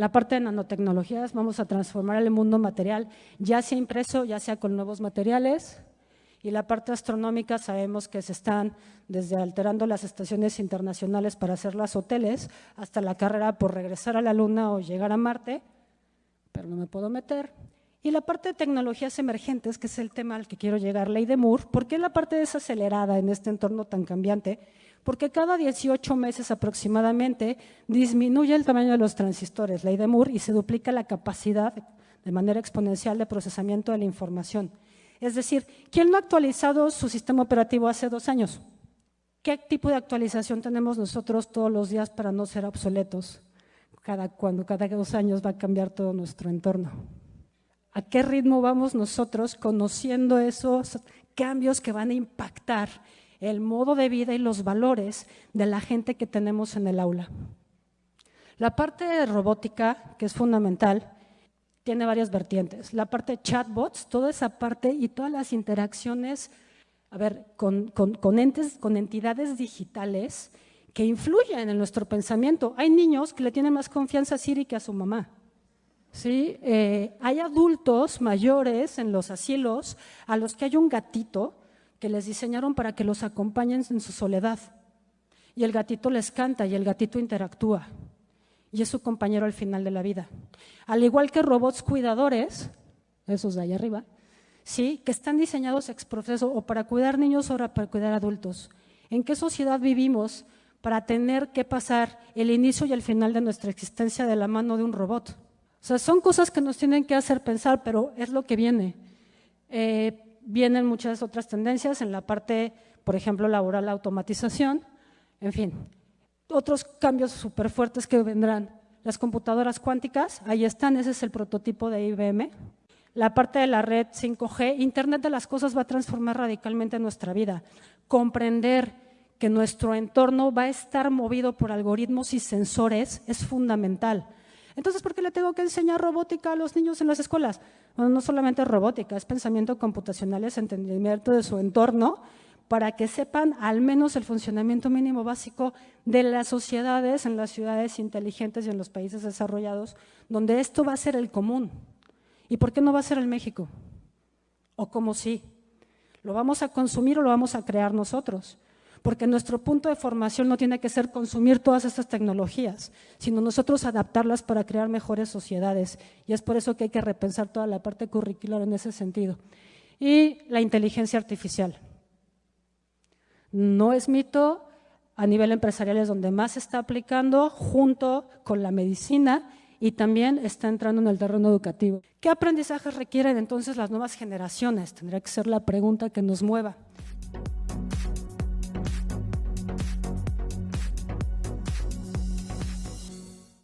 la parte de nanotecnologías, vamos a transformar el mundo material, ya sea impreso, ya sea con nuevos materiales. Y la parte astronómica sabemos que se están desde alterando las estaciones internacionales para hacer las hoteles, hasta la carrera por regresar a la Luna o llegar a Marte, pero no me puedo meter. Y la parte de tecnologías emergentes, que es el tema al que quiero llegar, ley de Moore, ¿por qué la parte desacelerada en este entorno tan cambiante? Porque cada 18 meses aproximadamente disminuye el tamaño de los transistores, ley de Moore, y se duplica la capacidad de manera exponencial de procesamiento de la información. Es decir, ¿quién no ha actualizado su sistema operativo hace dos años? ¿Qué tipo de actualización tenemos nosotros todos los días para no ser obsoletos? Cada, cuando cada dos años va a cambiar todo nuestro entorno. ¿A qué ritmo vamos nosotros conociendo esos cambios que van a impactar el modo de vida y los valores de la gente que tenemos en el aula? La parte de robótica, que es fundamental, tiene varias vertientes. La parte de chatbots, toda esa parte y todas las interacciones, a ver, con, entes, con entidades digitales que influyen en nuestro pensamiento. Hay niños que le tienen más confianza a Siri que a su mamá. ¿sí? Eh, hay adultos mayores en los asilos a los que hay un gatito que les diseñaron para que los acompañen en su soledad. Y el gatito les canta y el gatito interactúa. Y es su compañero al final de la vida. Al igual que robots cuidadores, esos de ahí arriba, ¿sí? que están diseñados ex proceso o para cuidar niños o para cuidar adultos. ¿En qué sociedad vivimos para tener que pasar el inicio y el final de nuestra existencia de la mano de un robot? O sea, son cosas que nos tienen que hacer pensar, pero es lo que viene. Eh, vienen muchas otras tendencias en la parte, por ejemplo, laboral, la automatización, en fin. Otros cambios súper fuertes que vendrán. Las computadoras cuánticas, ahí están, ese es el prototipo de IBM. La parte de la red 5G, Internet de las cosas va a transformar radicalmente nuestra vida. Comprender que nuestro entorno va a estar movido por algoritmos y sensores es fundamental. Entonces, ¿por qué le tengo que enseñar robótica a los niños en las escuelas? Bueno, no solamente robótica, es pensamiento computacional, es entendimiento de su entorno, para que sepan al menos el funcionamiento mínimo básico de las sociedades en las ciudades inteligentes y en los países desarrollados, donde esto va a ser el común. ¿Y por qué no va a ser el México? ¿O cómo sí? ¿Lo vamos a consumir o lo vamos a crear nosotros? Porque nuestro punto de formación no tiene que ser consumir todas estas tecnologías, sino nosotros adaptarlas para crear mejores sociedades. Y es por eso que hay que repensar toda la parte curricular en ese sentido. Y la inteligencia artificial. No es mito, a nivel empresarial es donde más se está aplicando, junto con la medicina y también está entrando en el terreno educativo. ¿Qué aprendizajes requieren entonces las nuevas generaciones? Tendría que ser la pregunta que nos mueva.